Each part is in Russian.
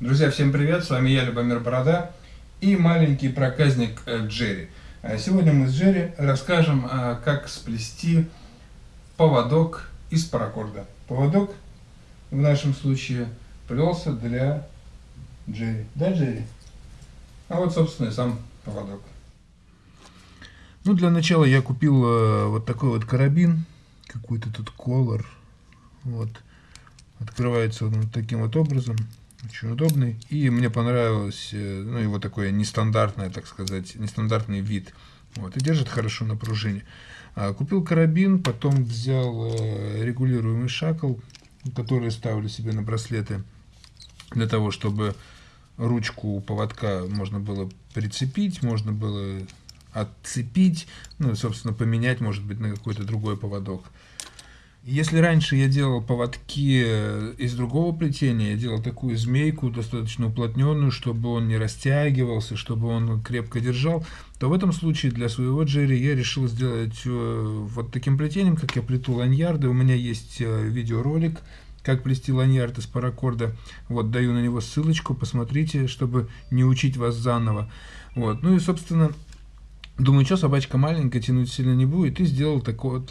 Друзья, всем привет, с вами я, Любомир Борода и маленький проказник э, Джерри. А сегодня мы с Джерри расскажем, а, как сплести поводок из паракорда. Поводок в нашем случае плелся для Джерри. Да, Джерри? А вот, собственно, и сам поводок. Ну, для начала я купил э, вот такой вот карабин, какой-то тут колор. Вот. Открывается он таким вот образом. Очень удобный. И мне понравилось, э, ну, его такое нестандартное, так сказать, нестандартный вид. Вот, и держит хорошо на пружине. А, купил карабин, потом взял э, регулируемый шакл, который ставлю себе на браслеты, для того, чтобы ручку поводка можно было прицепить, можно было отцепить, ну, собственно, поменять, может быть, на какой-то другой поводок. Если раньше я делал поводки э, из другого плетения, я делал такую змейку, достаточно уплотненную, чтобы он не растягивался, чтобы он крепко держал, то в этом случае для своего джерри я решил сделать э, вот таким плетением, как я плету ланьярды. У меня есть э, видеоролик, как плести ланьярд из паракорда. Вот, даю на него ссылочку, посмотрите, чтобы не учить вас заново. Вот, ну и, собственно, думаю, что собачка маленькая, тянуть сильно не будет, и сделал такой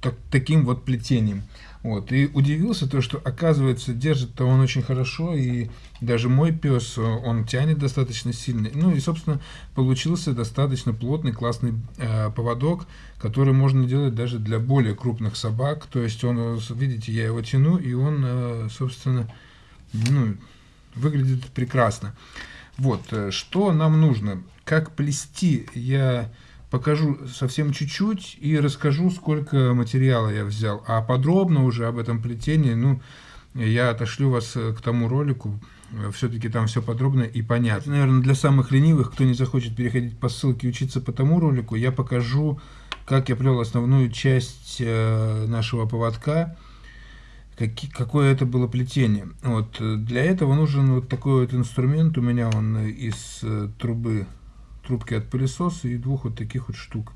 так, таким вот плетением. Вот. И удивился то, что оказывается держит-то он очень хорошо, и даже мой пес, он тянет достаточно сильно. Ну и, собственно, получился достаточно плотный, классный э, поводок, который можно делать даже для более крупных собак. То есть он, видите, я его тяну, и он, э, собственно, ну, выглядит прекрасно. Вот, э, что нам нужно? Как плести? Я покажу совсем чуть-чуть и расскажу, сколько материала я взял. А подробно уже об этом плетении, ну, я отошлю вас э, к тому ролику, все-таки там все подробно и понятно. Наверное, для самых ленивых, кто не захочет переходить по ссылке учиться по тому ролику, я покажу, как я плел основную часть э, нашего поводка, какое это было плетение. Вот, для этого нужен вот такой вот инструмент, у меня он из э, трубы трубки от пылесоса и двух вот таких вот штук,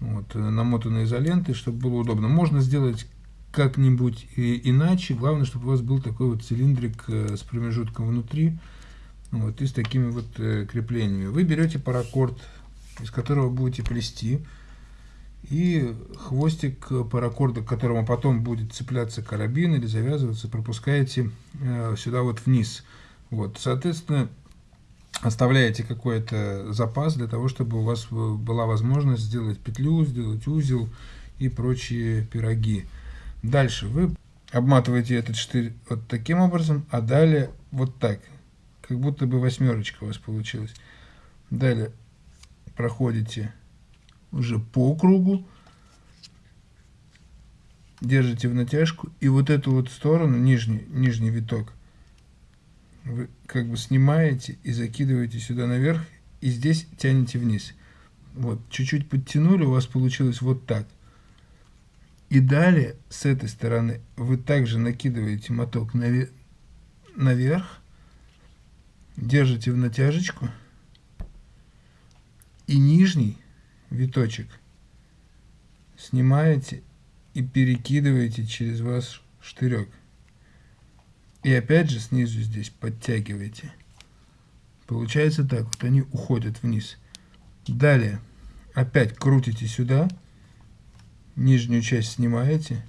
вот, намотанные изолентой, чтобы было удобно. Можно сделать как-нибудь иначе, главное, чтобы у вас был такой вот цилиндрик э, с промежутком внутри, вот, и с такими вот э, креплениями. Вы берете паракорд, из которого будете плести, и хвостик паракорда, к которому потом будет цепляться карабин или завязываться, пропускаете э, сюда вот вниз. Вот, соответственно, оставляете какой-то запас для того, чтобы у вас была возможность сделать петлю, сделать узел и прочие пироги. Дальше вы обматываете этот штырь вот таким образом, а далее вот так, как будто бы восьмерочка у вас получилась. Далее проходите уже по кругу, держите в натяжку и вот эту вот сторону, нижний, нижний виток, вы как бы снимаете и закидываете сюда наверх, и здесь тянете вниз. Вот, чуть-чуть подтянули, у вас получилось вот так. И далее, с этой стороны, вы также накидываете моток навер наверх, держите в натяжечку, и нижний виточек снимаете и перекидываете через ваш штырек. И опять же снизу здесь подтягиваете. Получается так, вот они уходят вниз. Далее опять крутите сюда, нижнюю часть снимаете.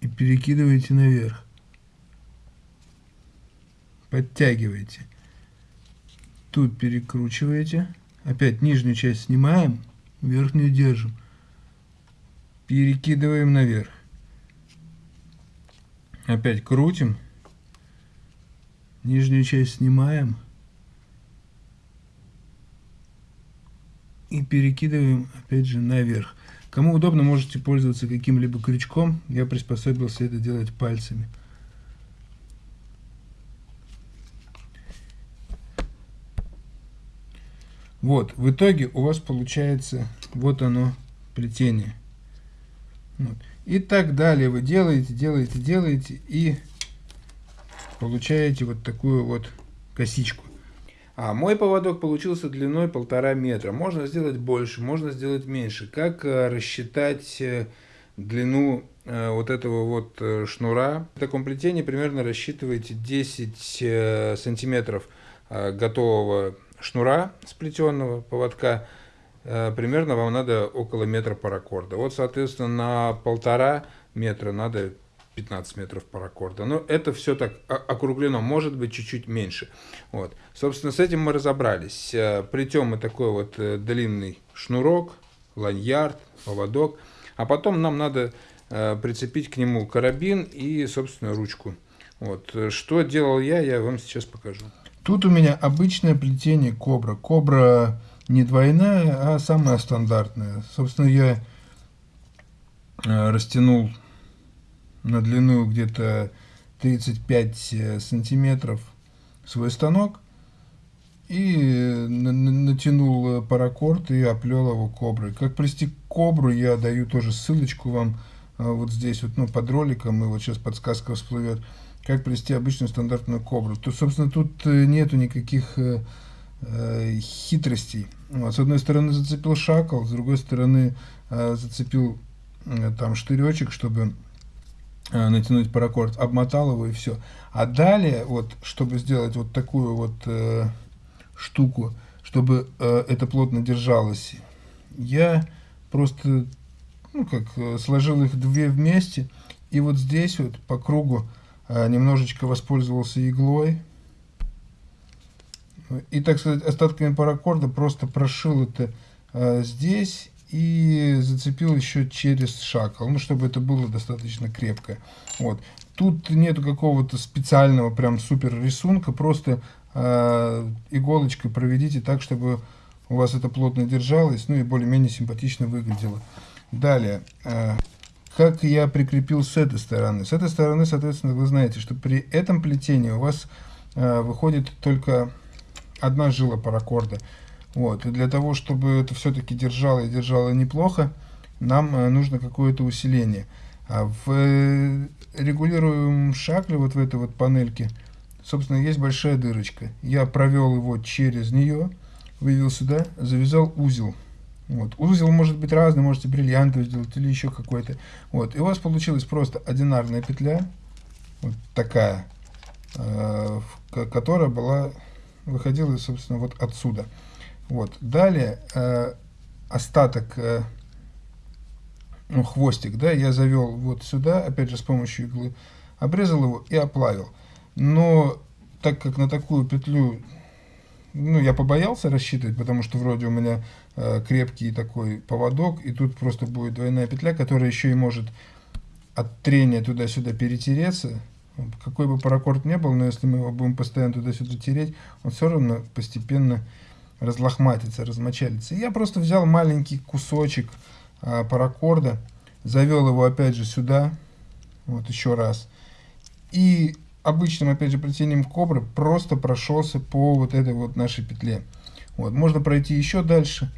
И перекидываете наверх. Подтягиваете. Тут перекручиваете. Опять нижнюю часть снимаем, верхнюю держим перекидываем наверх. Опять крутим. Нижнюю часть снимаем. И перекидываем опять же наверх. Кому удобно, можете пользоваться каким-либо крючком. Я приспособился это делать пальцами. Вот, в итоге у вас получается вот оно плетение. Вот. И так далее вы делаете, делаете, делаете и получаете вот такую вот косичку. А мой поводок получился длиной полтора метра. Можно сделать больше, можно сделать меньше. Как э, рассчитать э, длину э, вот этого вот шнура. В таком плетении примерно рассчитываете 10 э, сантиметров готового шнура сплетенного поводка. Э, примерно вам надо около метра паракорда. Вот, соответственно, на полтора метра надо 15 метров паракорда. Но это все так округлено, может быть чуть-чуть меньше. Вот. Собственно, с этим мы разобрались. Э, Плетем мы такой вот э, длинный шнурок, ланьярд, поводок. А потом нам надо прицепить к нему карабин и, собственно, ручку. Вот. Что делал я, я вам сейчас покажу. Тут у меня обычное плетение кобра. Кобра не двойная, а самая стандартная. Собственно, я растянул на длину где-то 35 э, сантиметров свой станок и натянул э, паракорд и оплел его коброй. Как плести кобру, я даю тоже ссылочку вам э, вот здесь, вот, ну, под роликом, и вот сейчас подсказка всплывет, как плести обычную стандартную кобру. То, собственно, тут нету никаких э, хитростей. Вот, с одной стороны зацепил шакал, с другой стороны э, зацепил э, там штыречек, чтобы Э, натянуть паракорд, обмотал его и все. А далее, вот, чтобы сделать вот такую вот э, штуку, чтобы э, это плотно держалось, я просто, ну как, э, сложил их две вместе, и вот здесь вот по кругу э, немножечко воспользовался иглой, и, так сказать, остатками паракорда просто прошил это э, здесь и зацепил еще через шакал, ну, чтобы это было достаточно крепко. Вот. Тут нету какого-то специального прям супер рисунка, просто э, иголочкой проведите так, чтобы у вас это плотно держалось, ну и более-менее симпатично выглядело. Далее, э, как я прикрепил с этой стороны? С этой стороны, соответственно, вы знаете, что при этом плетении у вас э, выходит только одна жила паракорда. Вот. И для того, чтобы это все-таки держало и держало неплохо, нам э, нужно какое-то усиление. А в э, регулируемом шакле, вот в этой вот панельке, собственно, есть большая дырочка. Я провел его через нее, вывел сюда, завязал узел. Вот. Узел может быть разный, можете бриллиантовый сделать или еще какой-то. Вот. И у вас получилась просто одинарная петля, вот такая, э, которая была, выходила, собственно, вот отсюда. Вот. Далее э, остаток, э, ну, хвостик, да, я завел вот сюда, опять же с помощью иглы, обрезал его и оплавил. Но так как на такую петлю, ну, я побоялся рассчитывать, потому что вроде у меня э, крепкий такой поводок, и тут просто будет двойная петля, которая еще и может от трения туда-сюда перетереться. Какой бы паракорд не был, но если мы его будем постоянно туда-сюда тереть, он все равно постепенно разлохматится, размочалится. Я просто взял маленький кусочек а, паракорда, завел его опять же сюда, вот еще раз, и обычным опять же плетением кобры просто прошелся по вот этой вот нашей петле. Вот, можно пройти еще дальше,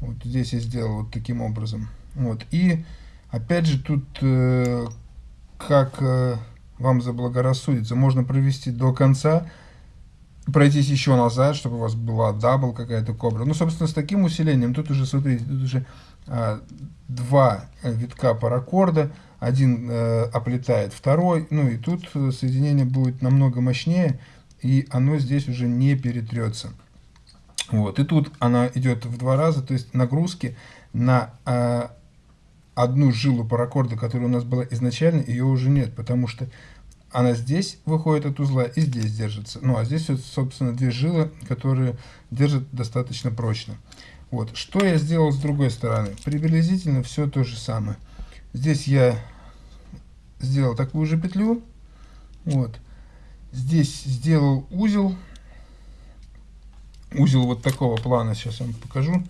вот здесь я сделал вот таким образом. Вот, и опять же тут, э, как э, вам заблагорассудится, можно провести до конца, пройтись еще назад, чтобы у вас была double какая-то кобра. Ну, собственно, с таким усилением, тут уже, смотрите, тут уже а, два витка паракорда, один э, оплетает второй, ну и тут соединение будет намного мощнее, и оно здесь уже не перетрется. Вот, и тут она идет в два раза, то есть нагрузки на э, одну жилу паракорда, которая у нас была изначально, ее уже нет, потому что она здесь выходит от узла и здесь держится. Ну, а здесь, вот, собственно, две жилы, которые держат достаточно прочно. Вот. Что я сделал с другой стороны? Приблизительно все то же самое. Здесь я сделал такую же петлю. Вот. Здесь сделал узел. Узел вот такого плана, сейчас вам покажу.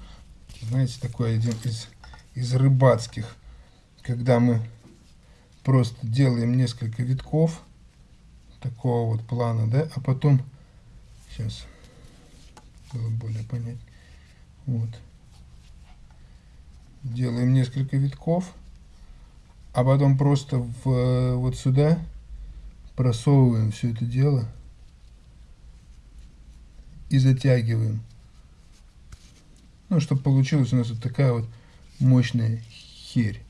Знаете, такой один из, из рыбацких. Когда мы просто делаем несколько витков такого вот плана, да, а потом, сейчас, было более понять, вот, делаем несколько витков, а потом просто в, вот сюда просовываем все это дело и затягиваем. Ну, чтобы получилась у нас вот такая вот мощная херь.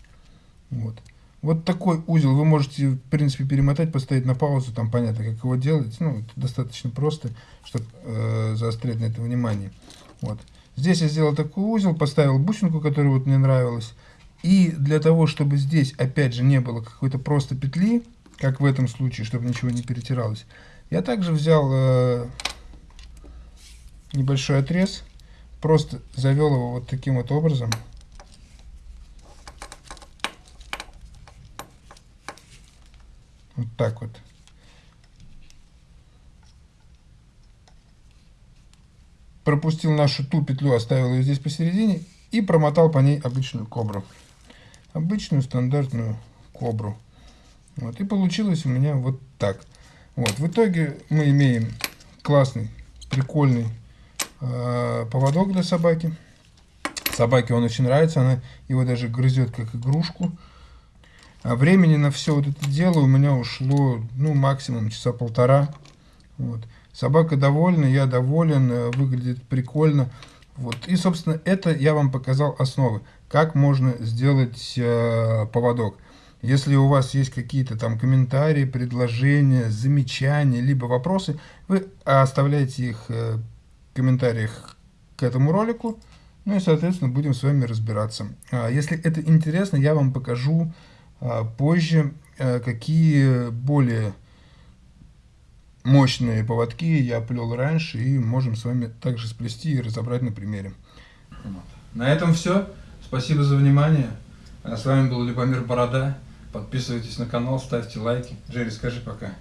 Вот. Вот такой узел вы можете, в принципе, перемотать, поставить на паузу, там понятно, как его делать. Ну, это достаточно просто, чтобы э, заострять на это внимание. Вот. Здесь я сделал такой узел, поставил бусинку, которая вот мне нравилась. И для того, чтобы здесь, опять же, не было какой-то просто петли, как в этом случае, чтобы ничего не перетиралось, я также взял э, небольшой отрез, просто завел его вот таким вот образом. Вот так вот. Пропустил нашу ту петлю, оставил ее здесь посередине и промотал по ней обычную кобру. Обычную стандартную кобру. Вот. И получилось у меня вот так. Вот. В итоге мы имеем классный, прикольный э, поводок для собаки. Собаке он очень нравится, она его даже грызет как игрушку. А времени на все вот это дело у меня ушло, ну, максимум часа полтора. Вот. Собака довольна, я доволен, э, выглядит прикольно. Вот. И, собственно, это я вам показал основы. Как можно сделать э, поводок. Если у вас есть какие-то там комментарии, предложения, замечания, либо вопросы, вы оставляете их э, в комментариях к этому ролику. Ну и, соответственно, будем с вами разбираться. А если это интересно, я вам покажу позже, э, какие более мощные поводки я плел раньше, и можем с вами также сплести и разобрать на примере. На этом все. Спасибо за внимание. А с вами был Любомир Борода. Подписывайтесь на канал, ставьте лайки. Джерри, скажи пока.